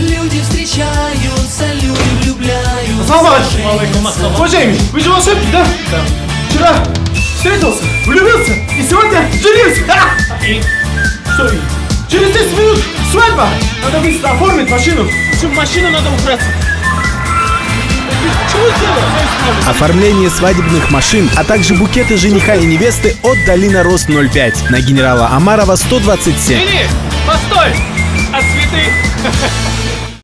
Люди встречаются, люди влюбляются Ассаламу Уважаемый, вы же волшебник, да? Да. Вчера встретился, влюбился и сегодня женился. А! И? Что и? Через 10 минут свадьба. Надо быстро оформить машину. Всю машину надо убраться. Оформление свадебных машин, а также букеты жениха и невесты от Долина Рост 05 на генерала Амарова 127. Иди, постой!